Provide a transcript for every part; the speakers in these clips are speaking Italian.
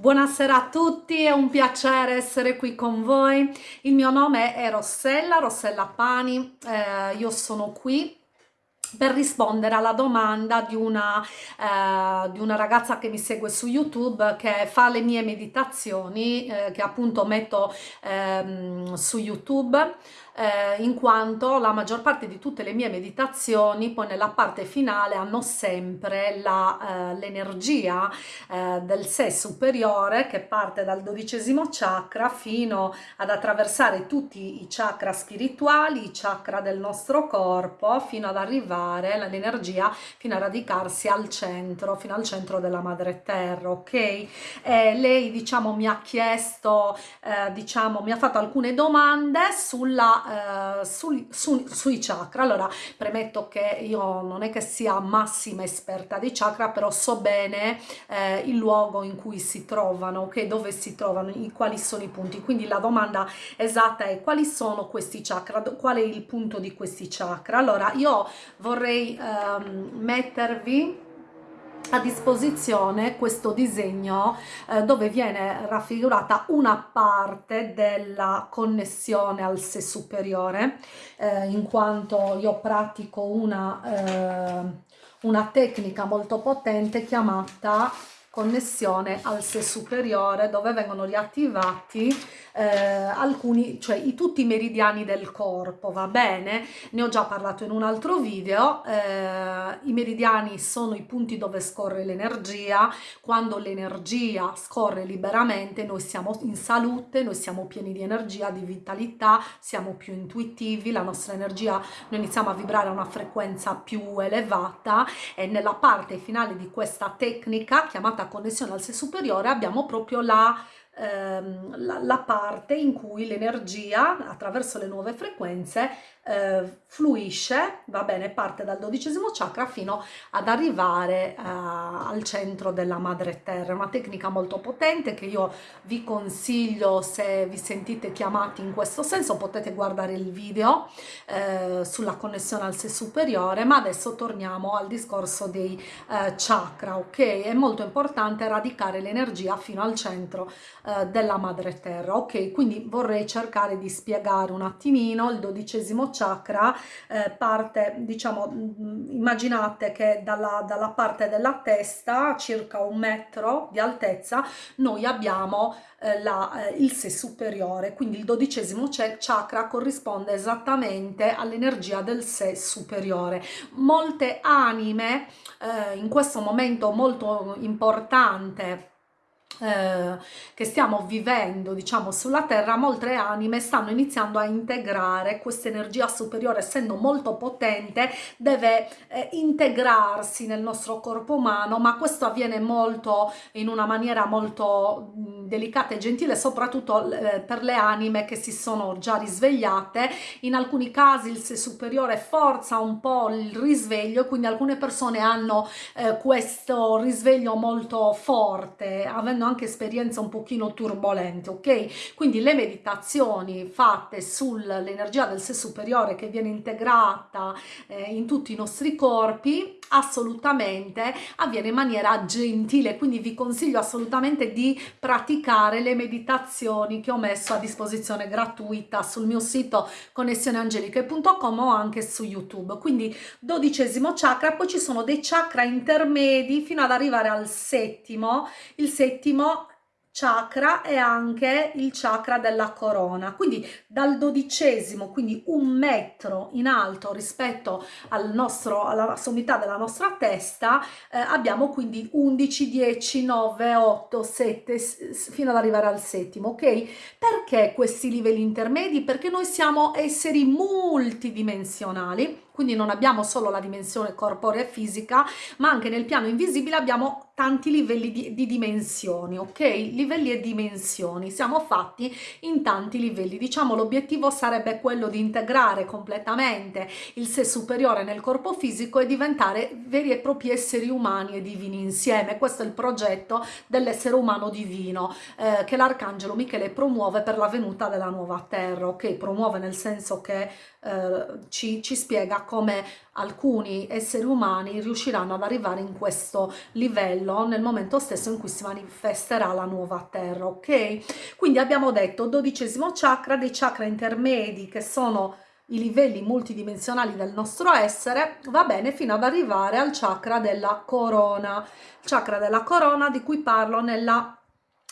Buonasera a tutti, è un piacere essere qui con voi. Il mio nome è Rossella, Rossella Pani, eh, io sono qui per rispondere alla domanda di una, eh, di una, ragazza che mi segue su YouTube che fa le mie meditazioni eh, che appunto metto ehm, su YouTube eh, in quanto la maggior parte di tutte le mie meditazioni poi nella parte finale hanno sempre eh, l'energia eh, del sé superiore che parte dal dodicesimo chakra fino ad attraversare tutti i chakra spirituali, i chakra del nostro corpo fino ad arrivare l'energia fino a radicarsi al centro, fino al centro della madre terra, ok? E lei diciamo mi ha chiesto, eh, diciamo mi ha fatto alcune domande sulla eh, su, su, sui chakra. Allora, premetto che io non è che sia massima esperta di chakra, però so bene eh, il luogo in cui si trovano, ok? Dove si trovano, i, quali sono i punti. Quindi la domanda esatta è quali sono questi chakra, qual è il punto di questi chakra. Allora, io vorrei ehm, mettervi a disposizione questo disegno eh, dove viene raffigurata una parte della connessione al sé superiore eh, in quanto io pratico una, eh, una tecnica molto potente chiamata connessione al sé superiore dove vengono riattivati eh, alcuni, cioè i, tutti i meridiani del corpo, va bene? Ne ho già parlato in un altro video, eh, i meridiani sono i punti dove scorre l'energia, quando l'energia scorre liberamente noi siamo in salute, noi siamo pieni di energia, di vitalità, siamo più intuitivi, la nostra energia, noi iniziamo a vibrare a una frequenza più elevata e nella parte finale di questa tecnica chiamata connessione al sé superiore abbiamo proprio la ehm, la, la, parte in cui l'energia attraverso le nuove frequenze eh, fluisce, va bene, parte dal dodicesimo chakra fino ad arrivare eh, al centro della madre terra. È una tecnica molto potente che io vi consiglio se vi sentite chiamati in questo senso, potete guardare il video eh, sulla connessione al sé superiore, ma adesso torniamo al discorso dei eh, chakra, ok? È molto importante radicare l'energia fino al centro eh, della madre terra, ok? Quindi vorrei cercare di spiegare un attimino il dodicesimo chakra eh, parte, diciamo, mm, immaginate che dalla, dalla parte della testa, circa un metro di altezza, noi abbiamo eh, la, eh, il sé superiore, quindi il dodicesimo chakra corrisponde esattamente all'energia del sé superiore. Molte anime eh, in questo momento molto importante eh, che stiamo vivendo diciamo sulla terra molte anime stanno iniziando a integrare questa energia superiore essendo molto potente deve eh, integrarsi nel nostro corpo umano ma questo avviene molto in una maniera molto mh, delicata e gentile soprattutto eh, per le anime che si sono già risvegliate in alcuni casi il sé superiore forza un po' il risveglio quindi alcune persone hanno eh, questo risveglio molto forte avendo anche esperienze un pochino turbolente, ok? Quindi le meditazioni fatte sull'energia del sé superiore che viene integrata eh, in tutti i nostri corpi assolutamente avviene in maniera gentile, quindi vi consiglio assolutamente di praticare le meditazioni che ho messo a disposizione gratuita sul mio sito connessioneangeliche.com o anche su YouTube. Quindi dodicesimo chakra, poi ci sono dei chakra intermedi fino ad arrivare al settimo. Il settimo chakra è anche il chakra della corona. Quindi dal dodicesimo quindi un metro in alto rispetto al nostro alla sommità della nostra testa eh, abbiamo quindi 11 10 9 8 7 fino ad arrivare al settimo ok? Perché questi livelli intermedi? Perché noi siamo esseri multidimensionali quindi non abbiamo solo la dimensione corporea e fisica, ma anche nel piano invisibile abbiamo tanti livelli di, di dimensioni, ok? Livelli e dimensioni, siamo fatti in tanti livelli. Diciamo l'obiettivo sarebbe quello di integrare completamente il sé superiore nel corpo fisico e diventare veri e propri esseri umani e divini insieme. Questo è il progetto dell'essere umano divino eh, che l'arcangelo Michele promuove per la venuta della nuova terra, ok? Promuove nel senso che eh, ci, ci spiega come alcuni esseri umani riusciranno ad arrivare in questo livello nel momento stesso in cui si manifesterà la nuova terra ok? Quindi abbiamo detto dodicesimo chakra dei chakra intermedi che sono i livelli multidimensionali del nostro essere, va bene fino ad arrivare al chakra della corona, chakra della corona di cui parlo nella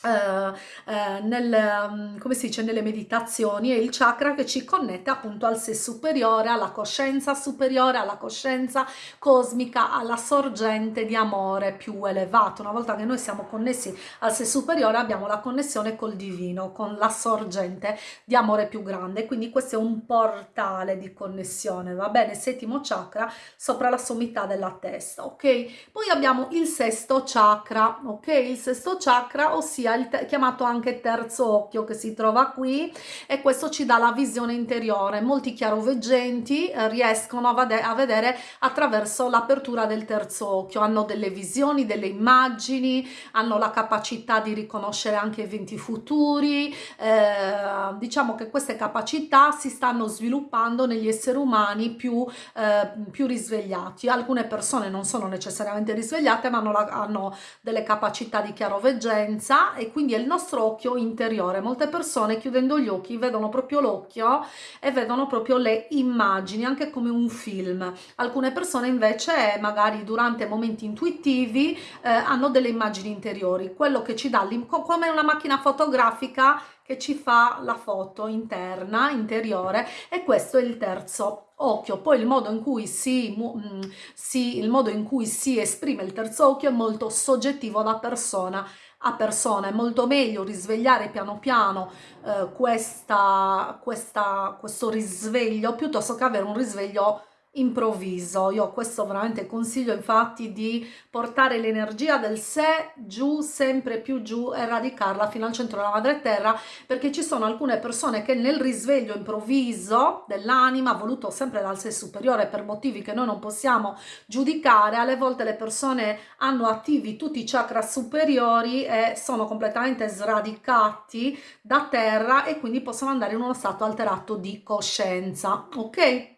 Uh, uh, nel, um, come si dice, nelle meditazioni è il chakra che ci connette appunto al sé superiore, alla coscienza superiore, alla coscienza cosmica, alla sorgente di amore più elevato. Una volta che noi siamo connessi al sé superiore abbiamo la connessione col divino, con la sorgente di amore più grande. Quindi questo è un portale di connessione, va bene? Settimo chakra sopra la sommità della testa, ok? Poi abbiamo il sesto chakra, ok? Il sesto chakra, ossia sia chiamato anche terzo occhio che si trova qui e questo ci dà la visione interiore. Molti chiaroveggenti eh, riescono a, a vedere attraverso l'apertura del terzo occhio, hanno delle visioni, delle immagini, hanno la capacità di riconoscere anche eventi futuri, eh, diciamo che queste capacità si stanno sviluppando negli esseri umani più, eh, più risvegliati. Alcune persone non sono necessariamente risvegliate ma hanno, la, hanno delle capacità di chiaroveggenza e quindi è il nostro occhio interiore. Molte persone chiudendo gli occhi vedono proprio l'occhio e vedono proprio le immagini, anche come un film. Alcune persone invece magari durante momenti intuitivi eh, hanno delle immagini interiori, quello che ci dà come una macchina fotografica che ci fa la foto interna, interiore e questo è il terzo occhio. Poi il modo in cui si, mm, si, il modo in cui si esprime il terzo occhio è molto soggettivo da persona a persona, è molto meglio risvegliare piano piano eh, questa, questa, questo risveglio piuttosto che avere un risveglio improvviso. Io questo veramente consiglio infatti di portare l'energia del sé giù, sempre più giù e radicarla fino al centro della madre terra perché ci sono alcune persone che nel risveglio improvviso dell'anima voluto sempre dal sé superiore per motivi che noi non possiamo giudicare, alle volte le persone hanno attivi tutti i chakra superiori e sono completamente sradicati da terra e quindi possono andare in uno stato alterato di coscienza, ok?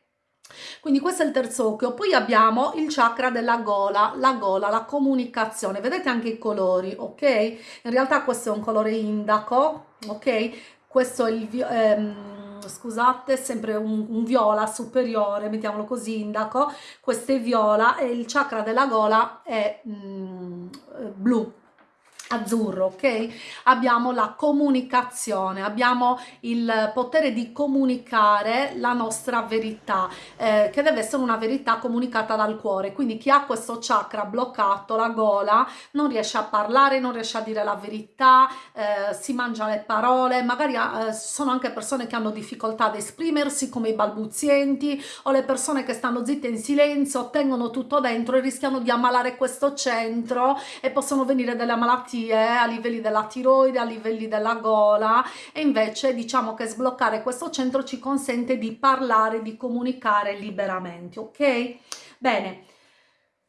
Quindi questo è il terzo occhio, poi abbiamo il chakra della gola, la gola, la comunicazione, vedete anche i colori, ok? In realtà questo è un colore indaco, ok? Questo è il, ehm, scusate, sempre un, un, viola superiore, mettiamolo così, indaco, questo è viola e il chakra della gola è mm, blu, azzurro, ok? Abbiamo la comunicazione, abbiamo il potere di comunicare la nostra verità, eh, che deve essere una verità comunicata dal cuore. Quindi chi ha questo chakra bloccato, la gola, non riesce a parlare, non riesce a dire la verità, eh, si mangia le parole, magari eh, sono anche persone che hanno difficoltà ad esprimersi come i balbuzienti o le persone che stanno zitte in silenzio, tengono tutto dentro e rischiano di ammalare questo centro e possono venire delle malattie malattie a livelli della tiroide, a livelli della gola e invece diciamo che sbloccare questo centro ci consente di parlare, di comunicare liberamente, ok? Bene,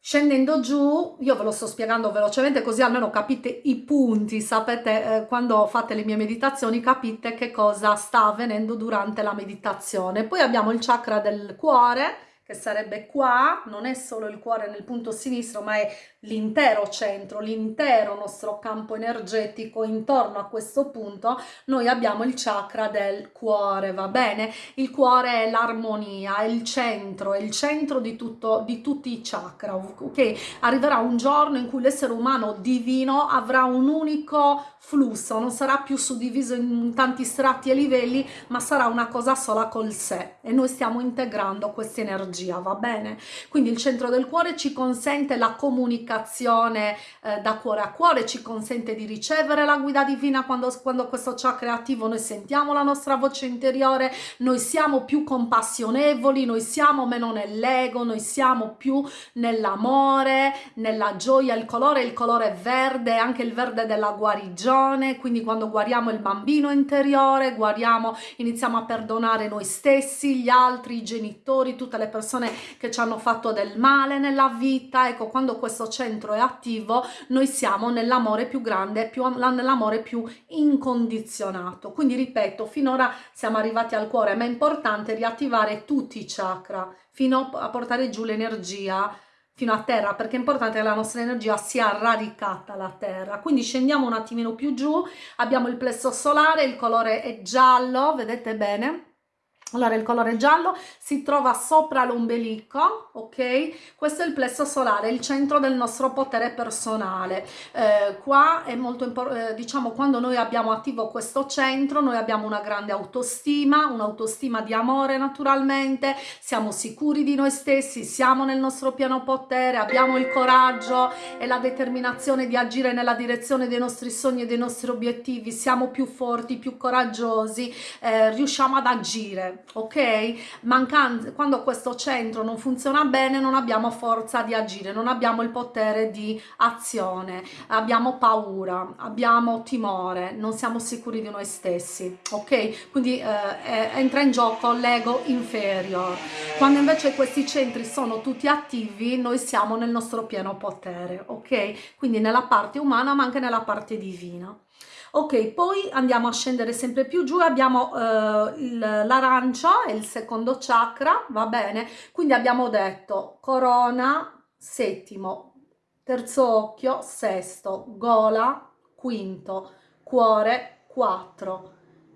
Scendendo giù, io ve lo sto spiegando velocemente così almeno capite i punti, sapete eh, quando fate le mie meditazioni capite che cosa sta avvenendo durante la meditazione. Poi abbiamo il chakra del cuore che sarebbe qua, non è solo il cuore nel punto sinistro ma è l'intero centro, l'intero nostro campo energetico intorno a questo punto noi abbiamo il chakra del cuore, va bene? Il cuore è l'armonia, è il centro, è il centro di, tutto, di tutti i chakra, ok? Arriverà un giorno in cui l'essere umano divino avrà un unico flusso, non sarà più suddiviso in tanti strati e livelli, ma sarà una cosa sola col sé e noi stiamo integrando questa energia, va bene? Quindi il centro del cuore ci consente la comunicazione eh, da cuore a cuore, ci consente di ricevere la guida divina quando, quando questo chakra è attivo, noi sentiamo la nostra voce interiore, noi siamo più compassionevoli, noi siamo meno nell'ego, noi siamo più nell'amore, nella gioia, il colore, il colore verde, anche il verde della guarigione, quindi quando guariamo il bambino interiore, guariamo, iniziamo a perdonare noi stessi, gli altri, i genitori, tutte le persone persone che ci hanno fatto del male nella vita, ecco quando questo centro è attivo noi siamo nell'amore più grande, più, nell'amore più incondizionato. Quindi ripeto, finora siamo arrivati al cuore, ma è importante riattivare tutti i chakra fino a portare giù l'energia fino a terra perché è importante che la nostra energia sia radicata alla terra. Quindi scendiamo un attimino più giù. Abbiamo il plesso solare il colore è giallo vedete bene allora il colore giallo si trova sopra l'ombelico, ok? Questo è il plesso solare, il centro del nostro potere personale. Eh, qua è molto importante, eh, diciamo, quando noi abbiamo attivo questo centro, noi abbiamo una grande autostima, un'autostima di amore naturalmente, siamo sicuri di noi stessi, siamo nel nostro piano potere, abbiamo il coraggio e la determinazione di agire nella direzione dei nostri sogni e dei nostri obiettivi, siamo più forti, più coraggiosi, eh, riusciamo ad agire ok? Mancando, quando questo centro non funziona bene non abbiamo forza di agire, non abbiamo il potere di azione, abbiamo paura, abbiamo timore, non siamo sicuri di noi stessi, ok? Quindi eh, entra in gioco l'ego inferior. Quando invece questi centri sono tutti attivi, noi siamo nel nostro pieno potere, ok? Quindi nella parte umana ma anche nella parte divina ok poi andiamo a scendere sempre più giù abbiamo eh, l'arancia è il secondo chakra va bene? Quindi abbiamo detto corona settimo terzo occhio sesto gola quinto cuore 4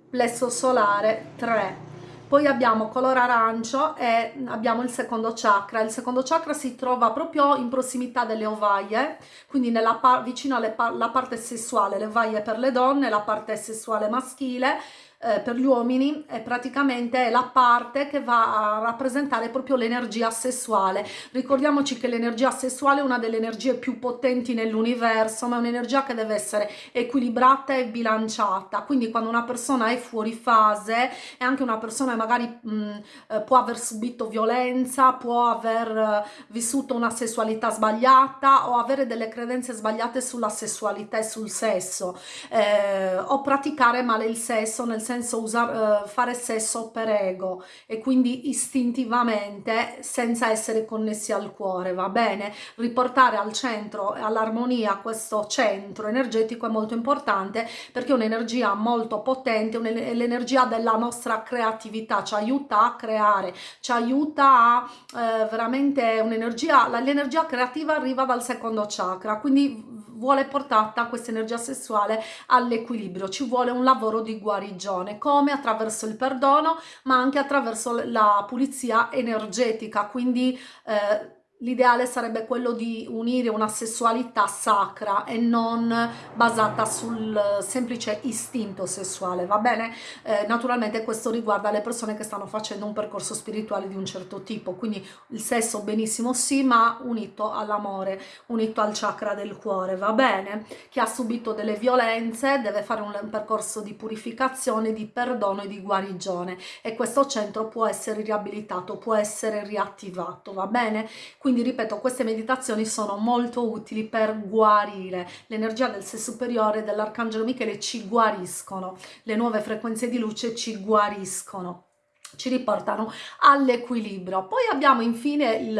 plesso solare 3 poi abbiamo colore arancio e abbiamo il secondo chakra. Il secondo chakra si trova proprio in prossimità delle ovaie quindi nella vicino alla parte sessuale le ovaie per le donne la parte sessuale maschile eh, per gli uomini è praticamente la parte che va a rappresentare proprio l'energia sessuale. Ricordiamoci che l'energia sessuale è una delle energie più potenti nell'universo, ma è un'energia che deve essere equilibrata e bilanciata. Quindi quando una persona è fuori fase, è anche una persona magari mh, eh, può aver subito violenza, può aver eh, vissuto una sessualità sbagliata o avere delle credenze sbagliate sulla sessualità e sul sesso, eh, o praticare male il sesso nel senso senso usare, uh, fare sesso per ego e quindi istintivamente senza essere connessi al cuore, va bene? Riportare al centro, all'armonia questo centro energetico è molto importante perché è un'energia molto potente, l'energia della nostra creatività, ci aiuta a creare, ci aiuta a eh, veramente un'energia, l'energia creativa arriva dal secondo chakra, quindi vuole portata questa energia sessuale all'equilibrio, ci vuole un lavoro di guarigione, come attraverso il perdono, ma anche attraverso la pulizia energetica, quindi eh, L'ideale sarebbe quello di unire una sessualità sacra e non basata sul semplice istinto sessuale, va bene? Eh, naturalmente questo riguarda le persone che stanno facendo un percorso spirituale di un certo tipo, quindi il sesso benissimo sì, ma unito all'amore, unito al chakra del cuore, va bene? Chi ha subito delle violenze deve fare un percorso di purificazione, di perdono e di guarigione e questo centro può essere riabilitato, può essere riattivato, va bene? Quindi ripeto, queste meditazioni sono molto utili per guarire. L'energia del sé superiore dell'Arcangelo Michele ci guariscono, le nuove frequenze di luce ci guariscono ci riportano all'equilibrio. Poi abbiamo infine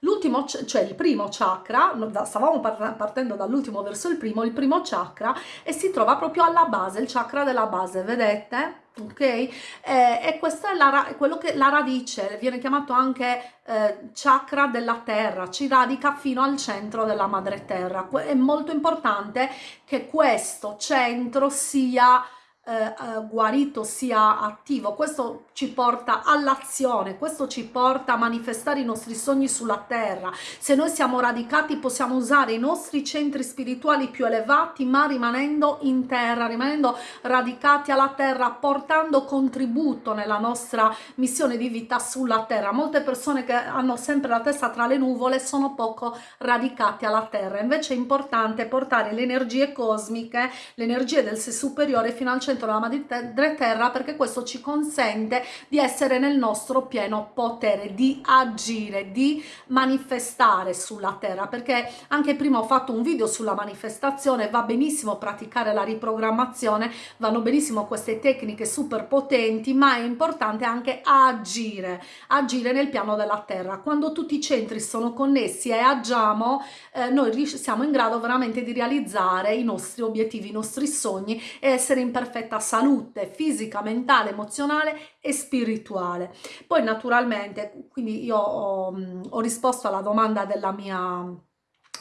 l'ultimo, cioè il primo chakra, stavamo partendo dall'ultimo verso il primo, il primo chakra e si trova proprio alla base, il chakra della base, vedete? ok eh, e questo è la, quello che la radice viene chiamato anche eh, chakra della terra ci radica fino al centro della madre terra è molto importante che questo centro sia eh, eh, guarito sia attivo. Questo ci porta all'azione questo ci porta a manifestare i nostri sogni sulla terra. Se noi siamo radicati possiamo usare i nostri centri spirituali più elevati ma rimanendo in terra rimanendo radicati alla terra portando contributo nella nostra missione di vita sulla terra. Molte persone che hanno sempre la testa tra le nuvole sono poco radicati alla terra. Invece è importante portare le energie cosmiche le energie del sé superiore fino al centro centro della madre terra perché questo ci consente di essere nel nostro pieno potere, di agire, di manifestare sulla terra perché anche prima ho fatto un video sulla manifestazione, va benissimo praticare la riprogrammazione, vanno benissimo queste tecniche super potenti ma è importante anche agire, agire nel piano della terra. Quando tutti i centri sono connessi e agiamo eh, noi siamo in grado veramente di realizzare i nostri obiettivi, i nostri sogni e essere in perfetta salute fisica, mentale, emozionale e spirituale. Poi naturalmente, quindi io ho, ho risposto alla domanda della mia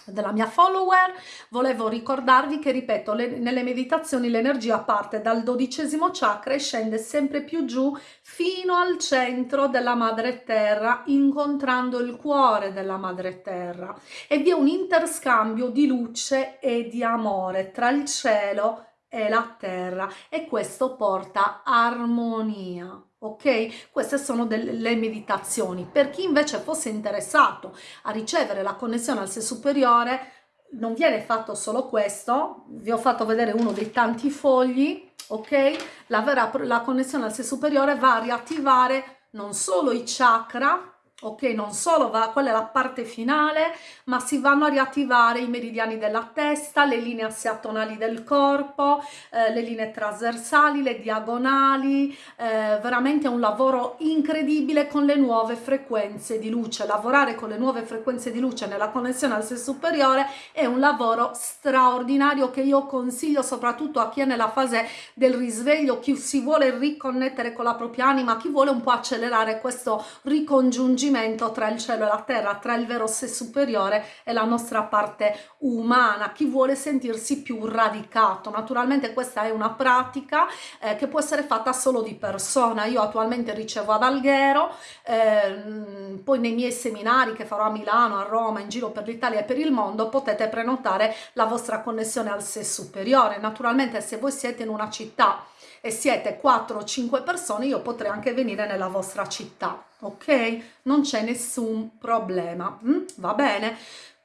della mia follower, volevo ricordarvi che, ripeto, le, nelle meditazioni l'energia parte dal dodicesimo chakra e scende sempre più giù fino al centro della madre terra, incontrando il cuore della madre terra. E vi è un interscambio di luce e di amore tra il cielo e la terra e questo porta armonia ok? Queste sono delle meditazioni. Per chi invece fosse interessato a ricevere la connessione al sé superiore, non viene fatto solo questo, vi ho fatto vedere uno dei tanti fogli, ok? La, vera, la connessione al sé superiore va a riattivare non solo i chakra, ok non solo va quella è la parte finale ma si vanno a riattivare i meridiani della testa le linee assiatonali del corpo eh, le linee trasversali le diagonali eh, veramente un lavoro incredibile con le nuove frequenze di luce. Lavorare con le nuove frequenze di luce nella connessione al sé superiore è un lavoro straordinario che io consiglio soprattutto a chi è nella fase del risveglio chi si vuole riconnettere con la propria anima chi vuole un po' accelerare questo ricongiungimento riconoscimento tra il cielo e la terra, tra il vero sé superiore e la nostra parte umana, chi vuole sentirsi più radicato. Naturalmente questa è una pratica eh, che può essere fatta solo di persona. Io attualmente ricevo ad Alghero, eh, poi nei miei seminari che farò a Milano, a Roma, in giro per l'Italia e per il mondo potete prenotare la vostra connessione al sé superiore. Naturalmente se voi siete in una città e siete 4 o 5 persone io potrei anche venire nella vostra città ok non c'è nessun problema mm? va bene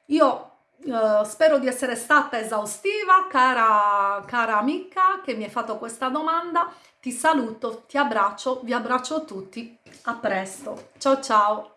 io Uh, spero di essere stata esaustiva, cara, cara amica che mi hai fatto questa domanda. Ti saluto, ti abbraccio, vi abbraccio tutti. A presto. Ciao ciao.